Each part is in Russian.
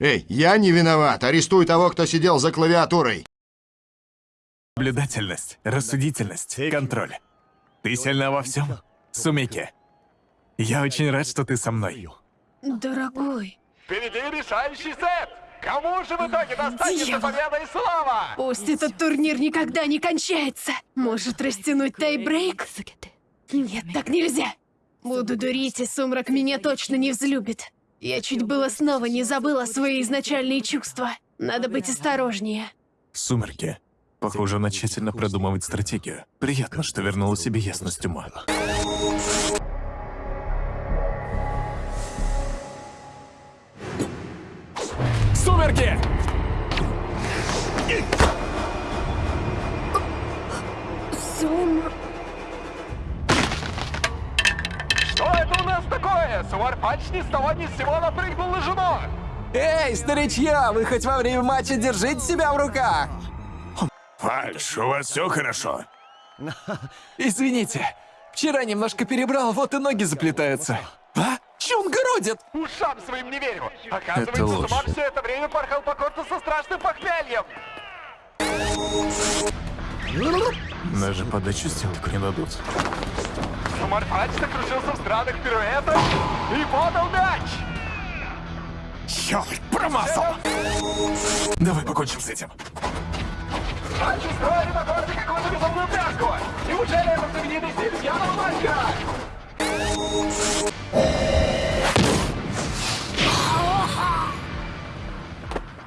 Эй, я не виноват. Арестуй того, кто сидел за клавиатурой. Наблюдательность, рассудительность, контроль. Ты сильна во всем, Сумики. Я очень рад, что ты со мной. Дорогой, Впереди решающий сет! Кому же в итоге достанется Дьявол. победа и слава? пусть этот турнир никогда не кончается. Может растянуть тайбрейк? Нет, так нельзя. Буду дурить, и сумрак меня точно не взлюбит. Я чуть было снова не забыла свои изначальные чувства. Надо быть осторожнее. Сумерки. Похоже, она тщательно продумывает стратегию. Приятно, что вернула себе ясность ума. Сумерки! Нас такое? Суварпач ни с того ни с сего напрыгнул на жену! Эй, старичья, вы хоть во время матча держите себя в руках? Фальш, у вас все хорошо? Извините, вчера немножко перебрал, вот и ноги заплетаются. А? Че он городит? Ушам своим не верю! Оказывается. Сумар все это время порхал по корту со страшным похмельем! Даже подачу сделать не дадут. Сумарпач закружился в странных пируэтах и подал мяч! Черт, промазал! Давай покончим с этим. Пач устроили на корте какую-то безумную пляску! Неужели это знаменитый стиль пьяного мальчика?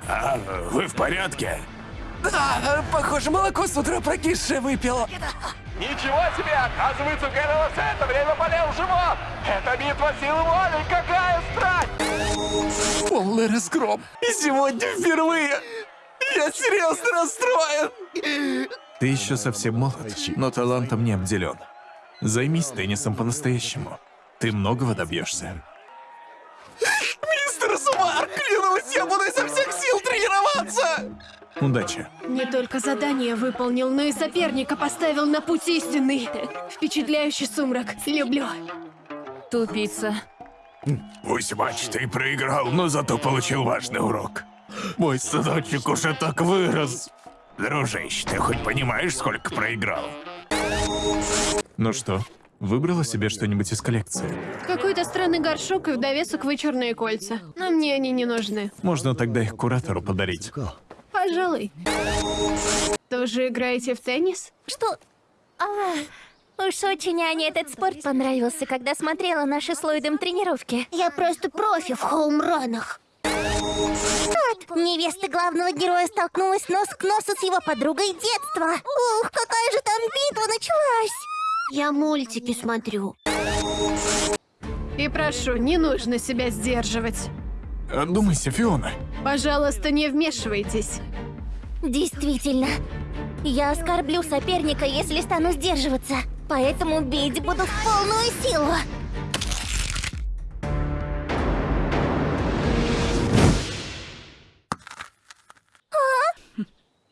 А, вы в порядке? Да, похоже, молоко с утра прокисшее выпил. Ничего себе! Оказывается, у Гэррола все это время болел живот! Это битва силы воли! Какая страсть! Полный разгром. И сегодня впервые. Я серьезно расстроен. Ты еще совсем молод, но талантом не обделен. Займись теннисом по-настоящему. Ты многого добьешься. Мистер Сумар, клянусь, я буду изо всех сил тренироваться. Удачи. Не только задание выполнил, но и соперника поставил на путь истинный. Впечатляющий сумрак. Люблю. Тупица. Пусть матч ты проиграл, но зато получил важный урок. Мой сыночек уже так вырос. Дружище, ты хоть понимаешь, сколько проиграл? Ну что, выбрала себе что-нибудь из коллекции? Какой-то странный горшок и в довесок вычурные кольца. Но мне они не нужны. Можно тогда их куратору подарить. Пожалуй. Тоже играете в теннис? Что? А, уж очень Ане этот спорт понравился, когда смотрела наши с Ллойдом тренировки. Я просто профи в хоумранах. Вот, невеста главного героя столкнулась нос к носу с его подругой детства. Ух, какая же там битва началась! Я мультики смотрю. И прошу, не нужно себя сдерживать. Думайся, Фиона. Пожалуйста, не вмешивайтесь. Действительно. Я оскорблю соперника, если стану сдерживаться. Поэтому бить буду в полную силу.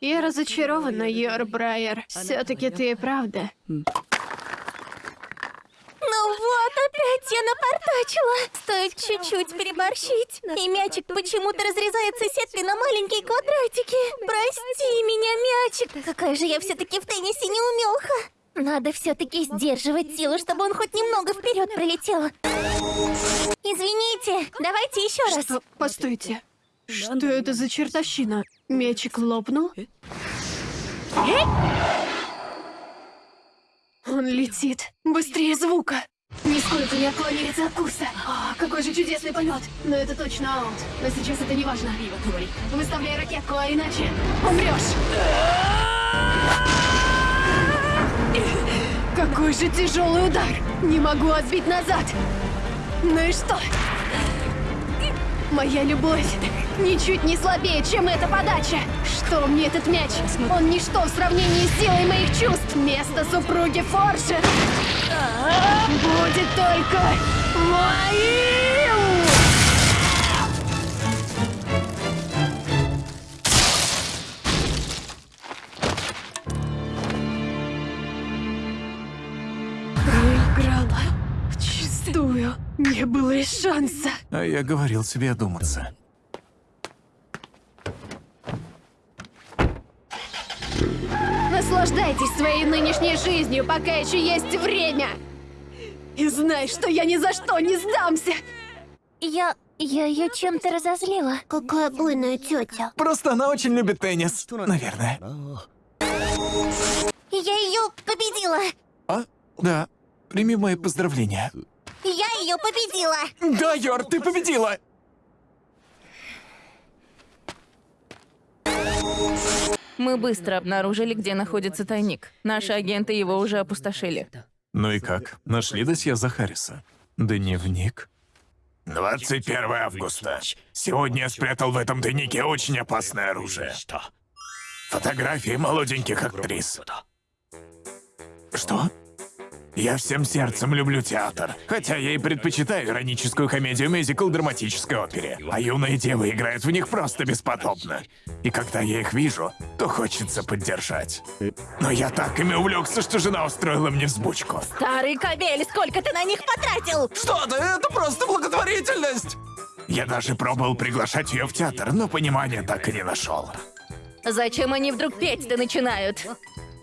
Я разочарована, Йор Брайер. Все-таки ты и правда. Опять я напортачила. Стоит чуть-чуть переборщить. И мячик почему-то разрезается сеткой на маленькие квадратики. Прости меня, мячик. Какая же я все-таки в теннисе неумелха. Надо все-таки сдерживать силу, чтобы он хоть немного вперед пролетел. Извините, давайте еще раз. Что? Постойте. Что это за чертовщина? Мячик лопнул? Он летит. Быстрее звука. Нисколько не отклоняется от курса. О, какой же чудесный полет. Но это точно аут. Но сейчас это не важно. Выставляй ракетку, а иначе умрешь. Какой же тяжелый удар. Не могу отбить назад. Ну и что? Моя любовь ничуть не слабее, чем эта подача. Что мне этот мяч? Он ничто в сравнении с силой моих чувств. Место супруги Форшер будет только моим! Проиграла. Вчистую. Не было и шанса. А я говорил себе одуматься. Наслаждайтесь своей нынешней жизнью, пока еще есть время. И знай, что я ни за что не сдамся. Я... я ее чем-то разозлила. Какая буйная тетя. Просто она очень любит теннис. Наверное. Я ее победила. А? Да. Прими мои поздравления. Я ее победила. Да, Йор, ты победила! Мы быстро обнаружили, где находится тайник. Наши агенты его уже опустошили. Ну и как? Нашли досье Захариса? Дневник? 21 августа. Сегодня я спрятал в этом тайнике очень опасное оружие. Фотографии молоденьких актрис. Что? Я всем сердцем люблю театр, хотя я и предпочитаю ироническую комедию мюзикл драматической опере. А юные девы играют в них просто бесподобно. И когда я их вижу, то хочется поддержать. Но я так ими увлекся, что жена устроила мне взбучку. Старый кобель, сколько ты на них потратил? Что ты? Это просто благотворительность! Я даже пробовал приглашать ее в театр, но понимания так и не нашел. Зачем они вдруг петь-то начинают?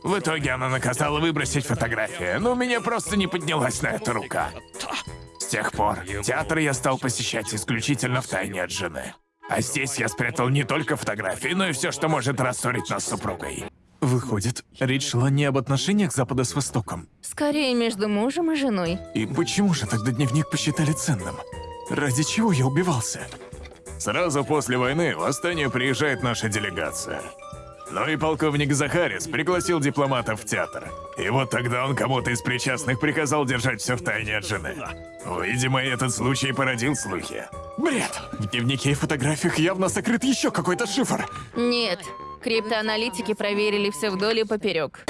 В итоге она наказала выбросить фотографии, но у меня просто не поднялась на это рука. С тех пор театр я стал посещать исключительно в тайне от жены. А здесь я спрятал не только фотографии, но и все, что может рассорить нас с супругой. Выходит, речь шла не об отношениях Запада с Востоком. Скорее между мужем и женой. И почему же тогда дневник посчитали ценным? Ради чего я убивался? Сразу после войны в Астанию приезжает наша делегация. Ну и полковник Захарис пригласил дипломатов в театр. И вот тогда он кому-то из причастных приказал держать все в тайне от жены. Видимо, этот случай породил слухи. Бред! В дневнике и фотографиях явно сокрыт еще какой-то шифр. Нет. Криптоаналитики проверили все вдоль и поперек.